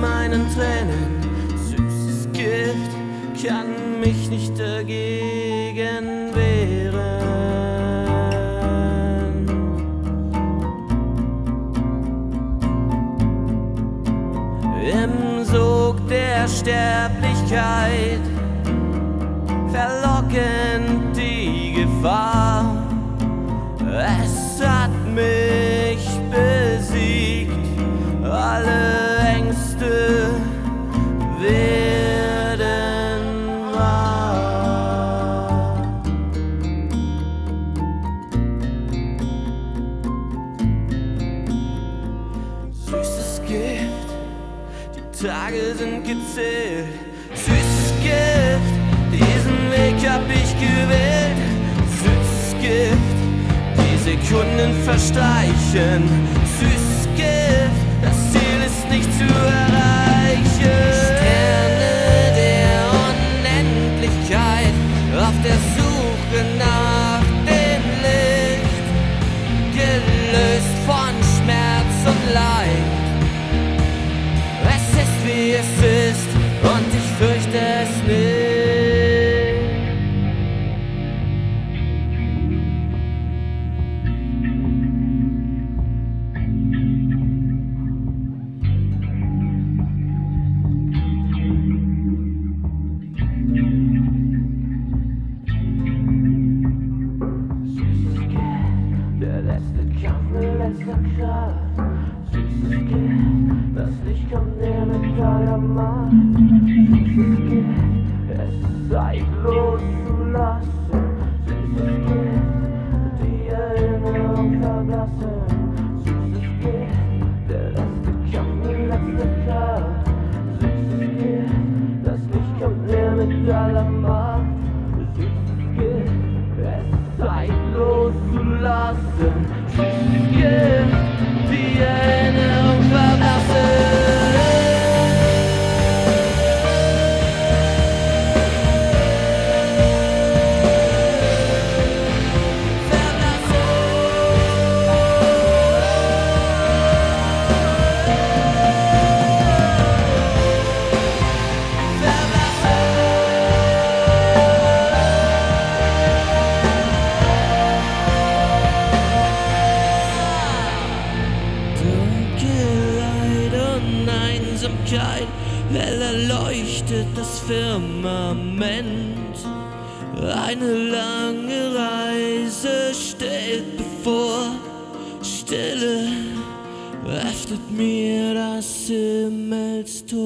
meinen Tränen. Süßes Gift kann mich nicht dagegen wehren. Im Sog der Sterblichkeit verlockend die Gefahr. Es hat mich besiegt, alle Gift, die Tage sind gezählt. Süßes Gift, diesen Weg hab ich gewählt. Süßes Gift, die Sekunden verstreichen. Süßes Gift, das Ziel ist nicht zu erreichen. Sterne der Unendlichkeit auf der Suche nach dem Licht, gelöst von Schmerz und Leid. Wie es ist und ich fürchte es nicht. Der letzte Kampf, der letzte Kraft. Das Licht kommt näher mit aller Macht. Süßes Gift, es Zeit loszulassen. Süßes Gift, die Erinnerung verblassen. Süßes Gift, der letzte Kampf, die letzte Kraft. Süßes Gift, das Licht kommt näher mit aller Macht. Süßes Gift, es Zeit loszulassen. Süßes Gift, Einsamkeit, hell erleuchtet das Firmament. Eine lange Reise steht bevor, Stille öffnet mir das Himmelstor.